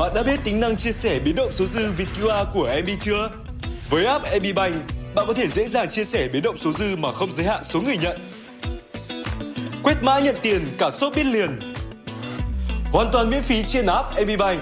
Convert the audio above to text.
Bạn đã biết tính năng chia sẻ biến động số dư Việt QR của MB chưa? Với app MB Bank, bạn có thể dễ dàng chia sẻ biến động số dư mà không giới hạn số người nhận. Quét mã nhận tiền cả shop biết liền. Hoàn toàn miễn phí trên app MB Bank.